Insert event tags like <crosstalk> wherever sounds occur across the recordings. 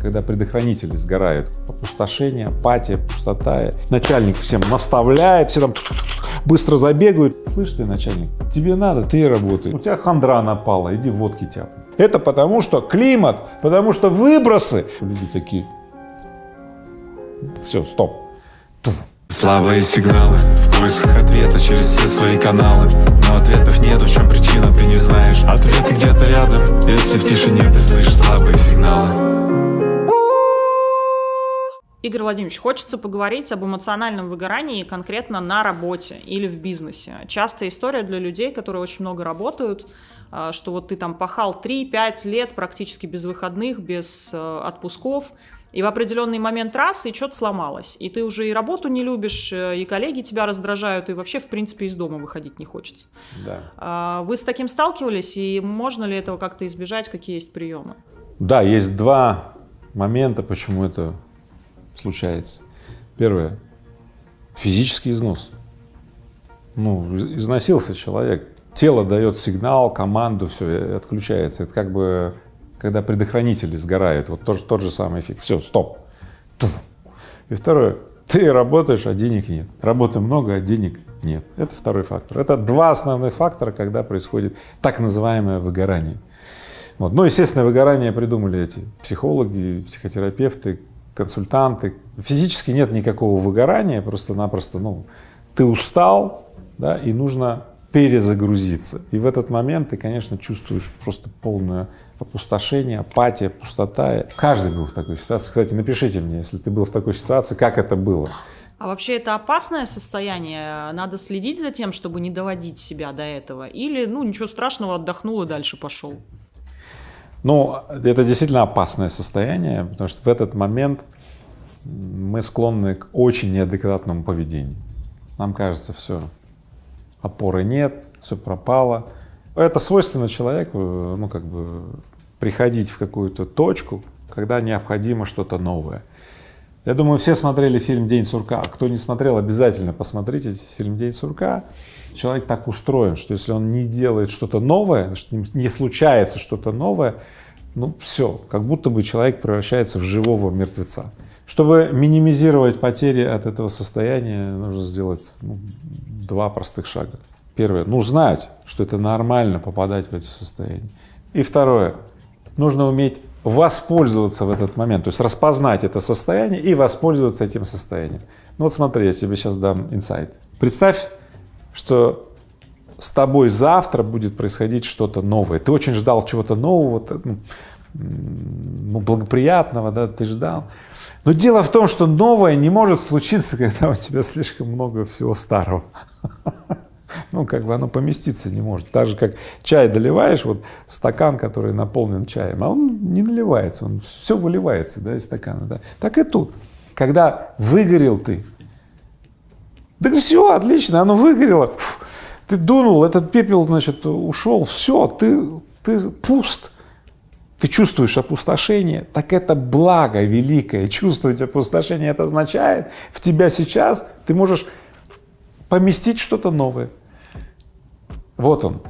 когда предохранители сгорают, опустошение, апатия, пустота, начальник всем наставляет, все там быстро забегают. Слышь ты, начальник, тебе надо, ты работай. У тебя хандра напала, иди водки тяпай. Это потому что климат, потому что выбросы. Люди такие, все, стоп. Слабые сигналы в поисках ответа через все свои каналы Но ответов нет, в чем причина, ты не знаешь Ответы где-то рядом, если в тишине ты слышишь слабые сигналы Игорь Владимирович, хочется поговорить об эмоциональном выгорании конкретно на работе или в бизнесе. Частая история для людей, которые очень много работают, а, что вот ты там пахал 3-5 лет практически без выходных, без э, отпусков, и в определенный момент раз, и что-то сломалось. И ты уже и работу не любишь, э, и коллеги тебя раздражают, и вообще, в принципе, из дома выходить не хочется. Да. А, вы с таким сталкивались, и можно ли этого как-то избежать, какие есть приемы? Да, есть два момента, почему это случается. Первое – физический износ. Ну, износился человек, тело дает сигнал, команду, все, отключается. Это как бы, когда предохранители сгорают, вот тот, тот же самый эффект. Все, стоп. И второе, ты работаешь, а денег нет. Работы много, а денег нет. Это второй фактор. Это два основных фактора, когда происходит так называемое выгорание. Вот. Ну, естественно, выгорание придумали эти психологи, психотерапевты, консультанты. Физически нет никакого выгорания, просто-напросто, ну, ты устал, да, и нужно перезагрузиться. И в этот момент ты, конечно, чувствуешь просто полное опустошение, апатия, пустота. Каждый был в такой ситуации. Кстати, напишите мне, если ты был в такой ситуации, как это было. А вообще это опасное состояние? Надо следить за тем, чтобы не доводить себя до этого? Или, ну, ничего страшного, отдохнул и дальше пошел? Ну, это действительно опасное состояние, потому что в этот момент мы склонны к очень неадекватному поведению. Нам кажется, все, опоры нет, все пропало. Это свойственно человеку, ну, как бы, приходить в какую-то точку, когда необходимо что-то новое. Я думаю, все смотрели фильм «День сурка». Кто не смотрел, обязательно посмотрите фильм «День сурка». Человек так устроен, что если он не делает что-то новое, не случается что-то новое, ну все, как будто бы человек превращается в живого мертвеца. Чтобы минимизировать потери от этого состояния, нужно сделать ну, два простых шага. Первое, ну знать, что это нормально попадать в эти состояния. И второе, нужно уметь воспользоваться в этот момент, то есть распознать это состояние и воспользоваться этим состоянием. Ну вот смотри, я тебе сейчас дам инсайт. Представь, что с тобой завтра будет происходить что-то новое. Ты очень ждал чего-то нового, ну, ну, благоприятного, да, ты ждал. Но дело в том, что новое не может случиться, <laughs> когда у тебя слишком много всего старого. <laughs> <laughs> Ну, как бы оно поместиться не может. Так же, как чай доливаешь вот в стакан, который наполнен чаем, а он не наливается, он все выливается, да, из стакана, да. Так и тут. Когда выгорел ты, так все, отлично, оно выгорело, фу, ты дунул, этот пепел, значит, ушел, все, ты, ты пуст, ты чувствуешь опустошение, так это благо великое, чувствовать опустошение, это означает, в тебя сейчас ты можешь поместить что-то новое. Вот он,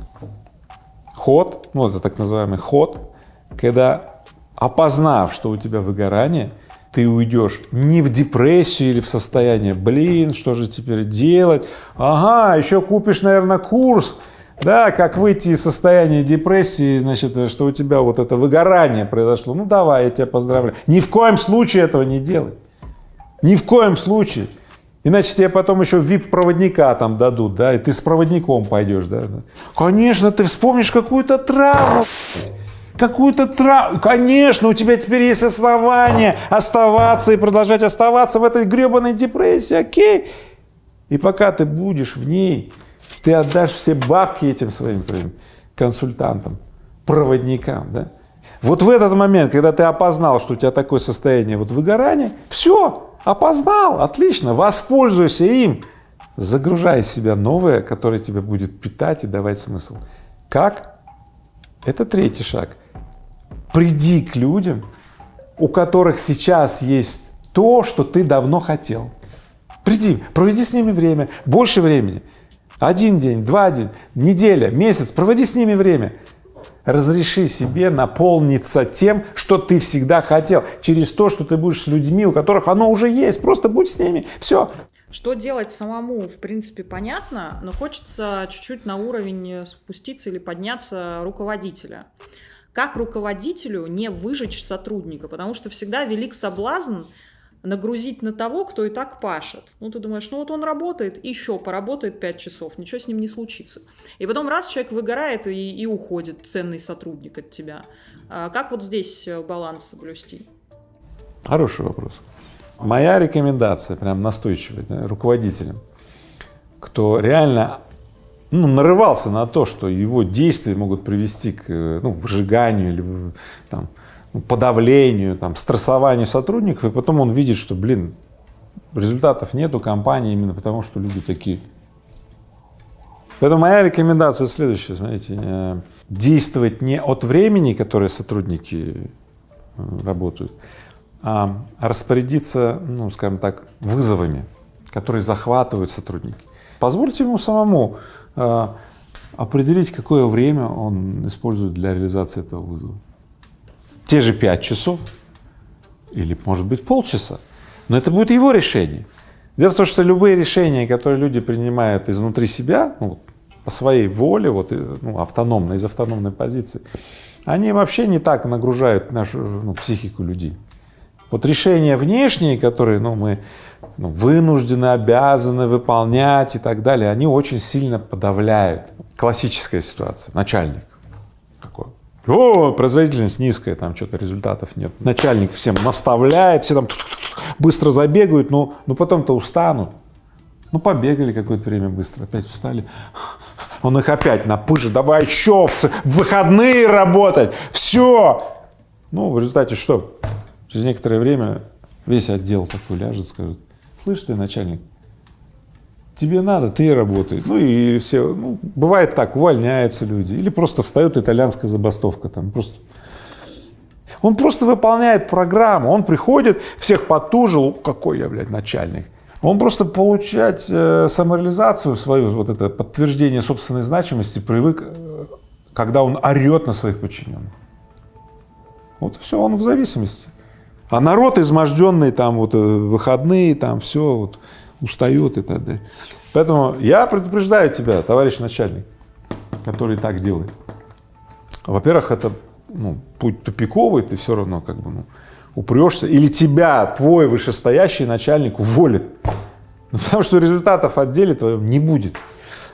ход, ну это так называемый ход, когда опознав, что у тебя выгорание, ты уйдешь не в депрессию или в состояние, блин, что же теперь делать, ага, еще купишь, наверное, курс, да, как выйти из состояния депрессии, значит, что у тебя вот это выгорание произошло, ну давай, я тебя поздравляю. Ни в коем случае этого не делай, ни в коем случае. Иначе тебе потом еще вип-проводника там дадут, да, и ты с проводником пойдешь, да. Конечно, ты вспомнишь какую-то травму, какую-то травму. Конечно, у тебя теперь есть основания оставаться и продолжать оставаться в этой гребаной депрессии, окей? И пока ты будешь в ней, ты отдашь все бабки этим своим, своим консультантам, проводникам, да? Вот в этот момент, когда ты опознал, что у тебя такое состояние вот выгорания, все, опознал, отлично, воспользуйся им, загружай себя новое, которое тебе будет питать и давать смысл. Как? Это третий шаг приди к людям, у которых сейчас есть то, что ты давно хотел. Приди, проведи с ними время, больше времени, один день, два дня, неделя, месяц, проводи с ними время. Разреши себе наполниться тем, что ты всегда хотел, через то, что ты будешь с людьми, у которых оно уже есть, просто будь с ними, все. Что делать самому, в принципе, понятно, но хочется чуть-чуть на уровень спуститься или подняться руководителя. Как руководителю не выжечь сотрудника, потому что всегда велик соблазн нагрузить на того, кто и так пашет. Ну, ты думаешь, ну вот он работает, еще поработает 5 часов, ничего с ним не случится. И потом раз человек выгорает и, и уходит, ценный сотрудник от тебя. А как вот здесь э, баланс соблюсти? Хороший вопрос. Моя рекомендация, прям настойчивая, да, руководителям, кто реально ну, нарывался на то, что его действия могут привести к ну, выжиганию или там, ну, подавлению, там, стрессованию сотрудников, и потом он видит, что, блин, результатов нету компании именно потому, что люди такие. Поэтому моя рекомендация следующая, смотрите, э, действовать не от времени, которое сотрудники э, работают, а распорядиться, ну, скажем так, вызовами, которые захватывают сотрудники. Позвольте ему самому э, определить, какое время он использует для реализации этого вызова. Те же пять часов или, может быть, полчаса, но это будет его решение. Дело в том, что любые решения, которые люди принимают изнутри себя, ну, по своей воле, вот, ну, автономно, из автономной позиции, они вообще не так нагружают нашу ну, психику людей. Вот решения внешние, которые ну, мы ну, вынуждены, обязаны выполнять и так далее, они очень сильно подавляют. Классическая ситуация, начальник. О, производительность низкая, там что-то результатов нет. Начальник всем наставляет, все там быстро забегают, но, но потом-то устанут. Ну, побегали какое-то время быстро, опять встали. Он их опять на пыже, давай еще в выходные работать, все. Ну, в результате что? Через некоторое время весь отдел такой ляжет, скажет, слышь ты, начальник, тебе надо, ты работай. Ну и все, ну, бывает так, увольняются люди, или просто встает итальянская забастовка там, просто. Он просто выполняет программу, он приходит, всех потужил, какой я, блядь, начальник. Он просто получать э, самореализацию свою, вот это подтверждение собственной значимости привык, э, когда он орет на своих подчиненных. Вот все, он в зависимости. А народ изможденный, там вот э, выходные, там все вот устает и так далее. Поэтому я предупреждаю тебя, товарищ начальник, который так делает. Во-первых, это ну, путь тупиковый, ты все равно как бы ну, упрешься, или тебя твой вышестоящий начальник уволит, ну, потому что результатов в отделе твоем не будет.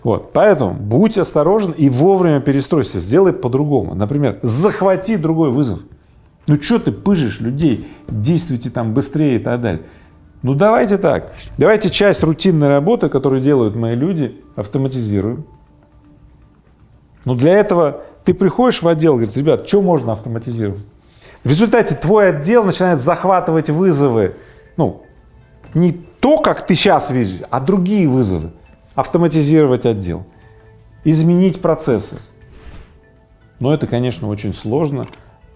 Вот, поэтому будь осторожен и вовремя перестройся, сделай по-другому. Например, захвати другой вызов. Ну что ты пыжишь людей, действуйте там быстрее и так далее. Ну давайте так, давайте часть рутинной работы, которую делают мои люди, автоматизируем. Но для этого ты приходишь в отдел, говорит, ребят, что можно автоматизировать? В результате твой отдел начинает захватывать вызовы, ну, не то, как ты сейчас видишь, а другие вызовы. Автоматизировать отдел, изменить процессы. Но это, конечно, очень сложно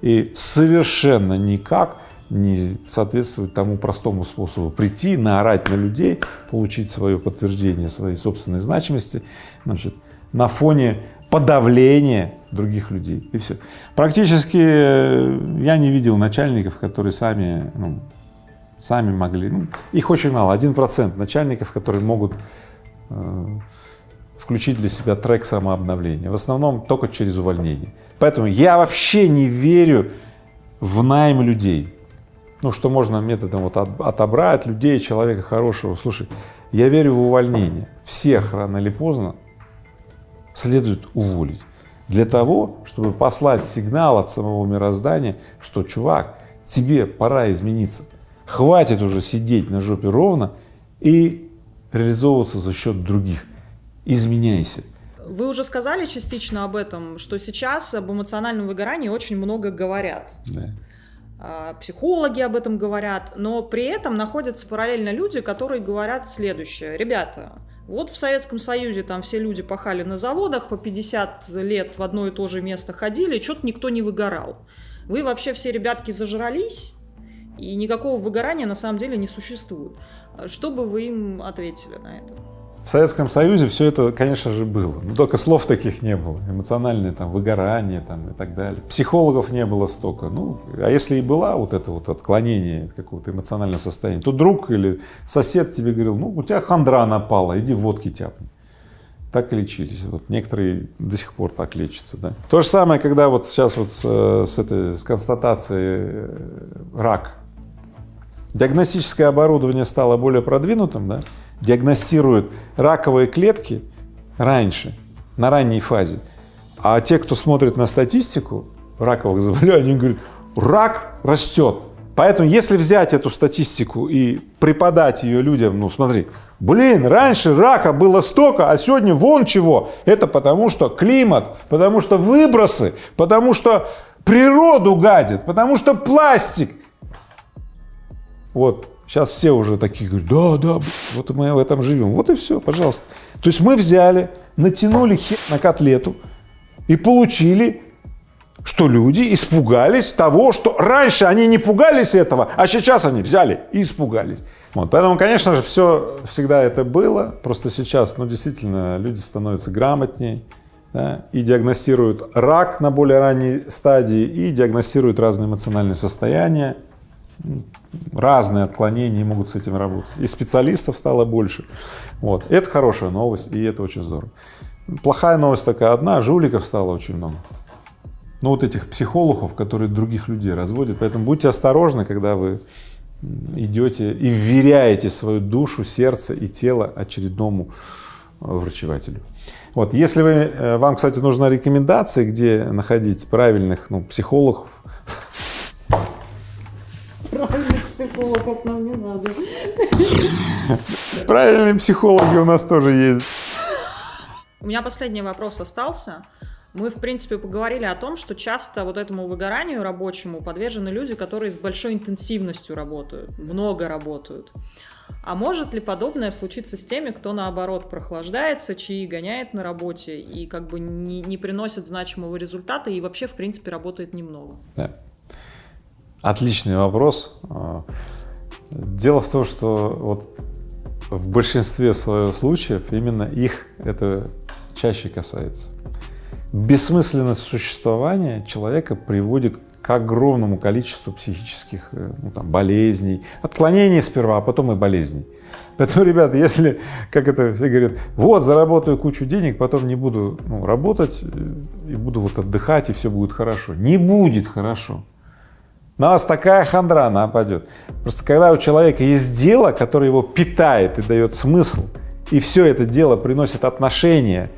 и совершенно никак не соответствует тому простому способу. Прийти, наорать на людей, получить свое подтверждение своей собственной значимости значит, на фоне подавления других людей. И все. Практически э, я не видел начальников, которые сами, ну, сами могли, ну, их очень мало, один процент начальников, которые могут э, включить для себя трек самообновления, в основном только через увольнение. Поэтому я вообще не верю в найм людей, ну, что можно методом вот отобрать людей, человека хорошего. Слушай, я верю в увольнение. Всех рано или поздно следует уволить. Для того, чтобы послать сигнал от самого мироздания, что, чувак, тебе пора измениться. Хватит уже сидеть на жопе ровно и реализовываться за счет других. Изменяйся. Вы уже сказали частично об этом, что сейчас об эмоциональном выгорании очень много говорят. Да. А, психологи об этом говорят, но при этом находятся параллельно люди, которые говорят следующее. Ребята, вот в Советском Союзе там все люди пахали на заводах, по 50 лет в одно и то же место ходили, что-то никто не выгорал. Вы вообще все, ребятки, зажрались, и никакого выгорания на самом деле не существует. Что бы вы им ответили на это? В Советском Союзе все это, конечно же, было, но только слов таких не было, эмоциональное там выгорание там и так далее. Психологов не было столько, ну, а если и была вот это вот отклонение какого-то эмоционального состояния, то друг или сосед тебе говорил, ну, у тебя хандра напала, иди водки тяпни. Так и лечились. Вот некоторые до сих пор так лечатся, да. То же самое, когда вот сейчас вот с, с этой с констатацией э, рак, диагностическое оборудование стало более продвинутым, да, диагностируют раковые клетки раньше, на ранней фазе. А те, кто смотрит на статистику раковых заболеваний, они говорят, рак растет. Поэтому, если взять эту статистику и преподать ее людям, ну смотри, блин, раньше рака было столько, а сегодня вон чего. Это потому что климат, потому что выбросы, потому что природу гадит, потому что пластик. Вот Сейчас все уже такие говорят, да, да, вот мы в этом живем. Вот и все, пожалуйста. То есть мы взяли, натянули хер на котлету и получили, что люди испугались того, что раньше они не пугались этого, а сейчас они взяли и испугались. Вот, поэтому, конечно же, все всегда это было, просто сейчас, ну, действительно, люди становятся грамотнее, да, и диагностируют рак на более ранней стадии, и диагностируют разные эмоциональные состояния, разные отклонения могут с этим работать. И специалистов стало больше. Вот. Это хорошая новость, и это очень здорово. Плохая новость такая одна, жуликов стало очень много. Ну вот этих психологов, которые других людей разводят. Поэтому будьте осторожны, когда вы идете и вверяете свою душу, сердце и тело очередному э, врачевателю. Вот, если вы, э, вам, кстати, нужна рекомендация, где находить правильных ну, психологов, психологов нам не надо. Правильные психологи у нас тоже есть. У меня последний вопрос остался. Мы, в принципе, поговорили о том, что часто вот этому выгоранию рабочему подвержены люди, которые с большой интенсивностью работают, много работают. А может ли подобное случиться с теми, кто наоборот прохлаждается, чьи гоняет на работе и как бы не, не приносит значимого результата и вообще, в принципе, работает немного? Да. Отличный вопрос. Дело в том, что вот в большинстве своих случаев именно их это чаще касается. Бессмысленность существования человека приводит к огромному количеству психических э, ну, там, болезней, отклонений сперва, а потом и болезней. Поэтому, ребята, если, как это все говорят, вот, заработаю кучу денег, потом не буду ну, работать э, и буду вот отдыхать, и все будет хорошо. Не будет хорошо на вас такая хандра нападет. Просто когда у человека есть дело, которое его питает и дает смысл, и все это дело приносит отношения,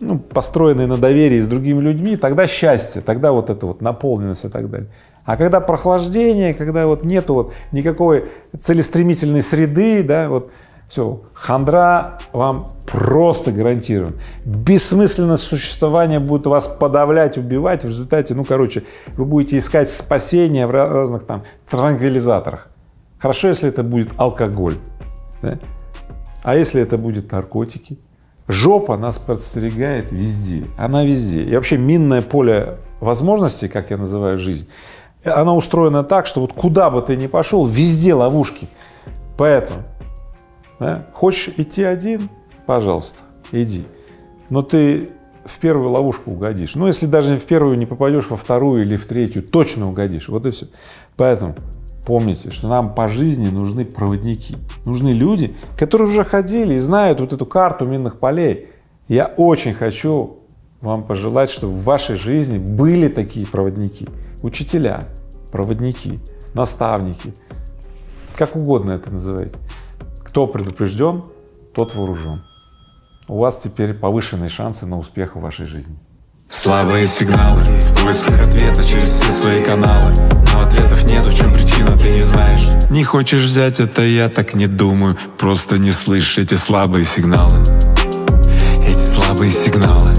ну, построенные на доверии с другими людьми, тогда счастье, тогда вот это вот наполненность и так далее. А когда прохлаждение, когда вот нету вот никакой целестремительной среды, да, вот все, хандра вам просто гарантирован. Бессмысленность существования будет вас подавлять, убивать. В результате, ну, короче, вы будете искать спасения в разных там транквилизаторах. Хорошо, если это будет алкоголь, да? а если это будет наркотики? Жопа нас подстерегает везде, она везде. И вообще минное поле возможностей, как я называю жизнь, она устроена так, что вот куда бы ты ни пошел, везде ловушки. Поэтому да? Хочешь идти один, пожалуйста, иди. Но ты в первую ловушку угодишь. Ну, если даже в первую не попадешь, во вторую или в третью, точно угодишь. Вот и все. Поэтому помните, что нам по жизни нужны проводники, нужны люди, которые уже ходили и знают вот эту карту минных полей. Я очень хочу вам пожелать, чтобы в вашей жизни были такие проводники, учителя, проводники, наставники, как угодно это называйте. Кто предупрежден, тот вооружен. У вас теперь повышенные шансы на успех в вашей жизни. Слабые сигналы в поисках ответа через все свои каналы. Но ответов нет, в чем причина, ты не знаешь. Не хочешь взять это, я так не думаю. Просто не слышишь эти слабые сигналы. Эти слабые сигналы